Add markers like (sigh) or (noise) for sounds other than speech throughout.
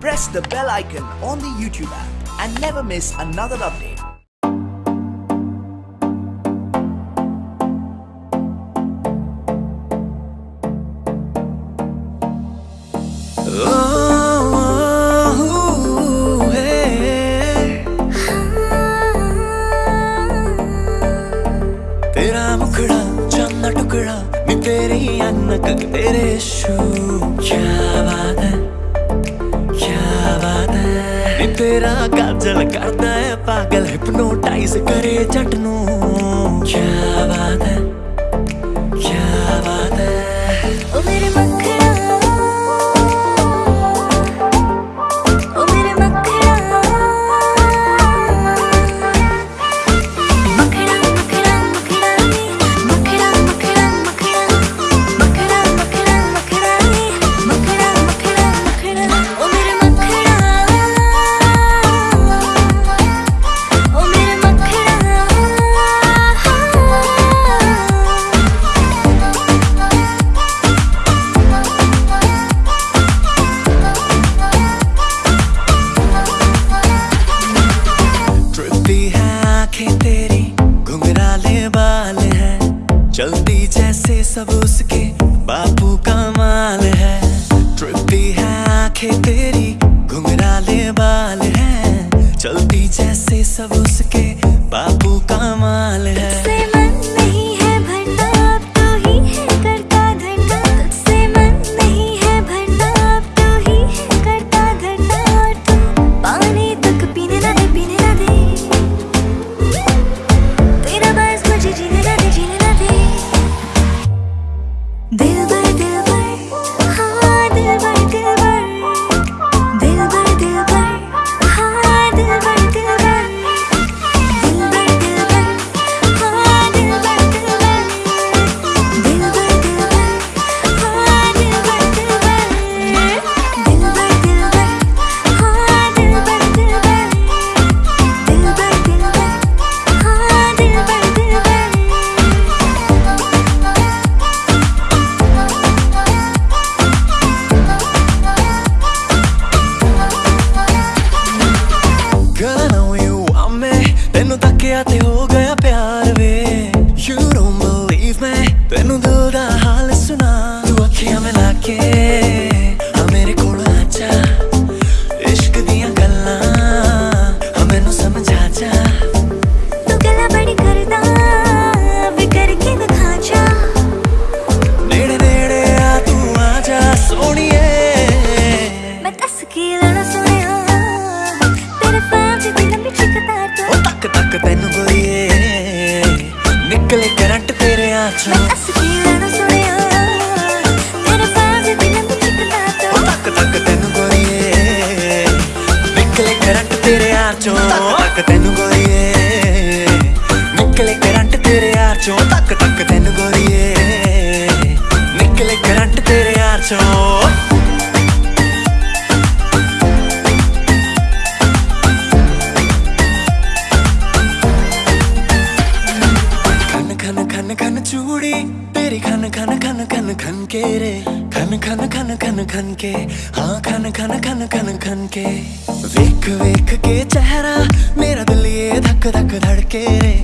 press the bell icon on the YouTube app and never miss another update. (laughs) तेरे शू क्या बात है ਤੇਰਾ ਕਾਜਲ ਕਰਦਾ ਹੈ ਪਾਗਲ ਹਿਪਨੋਟਾਈਜ਼ ਕਰੇ ਜੱਟ ਨੂੰ। ਕੀ ਬਾਤ ਹੈ। बाल है। चलती जैसे सब उसके बापू का माल है। ट्रिपी है आँखें तेरी, घुंघराले बाल है। चलती जैसे सब उसके बापू का माल है। क्या ते हो गया प्यार। ਨਿਕਲੇ ਕਰੰਟ ਤੇਰੇ ਯਾਰ ਚੋਂ। ਤੱਕ ਤੈਨੂੰ ਗੋਰੀਏ ਨਿਕਲੇ ਕਰੰਟ ਤੇਰੇ ਯਾਰ ਚੋਂ। ਤੱਕ ਤੱਕ ਤੈਨੂੰ ਗੋਰੀਏ ਨਿਕਲੇ ਕਰੰਟ ਤੇਰੇ ਯਾਰ ਚੋਂ। बुड़ी तेरी खन खन खन खन खन के रे खन खन खन खन खन के हाँ खन खन खन खन खन के वेख वेख के चेहरा मेरा दिल ये धक धक धड़के रे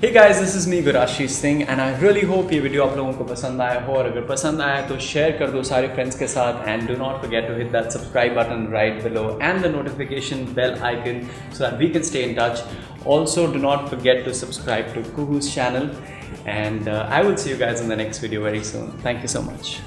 Hey guys, this is me Gurashish Singh and I really hope ये वीडियो आप लोगों को पसंद आया हो और अगर पसंद आया तो शेयर कर दो सारे फ्रेंड्स के साथ and do not forget to hit that subscribe button right below and the notification bell icon so that we can stay in touch. Also, do not forget to subscribe to Kuhu's channel and uh, I will see you guys in the next video very soon. Thank you so much.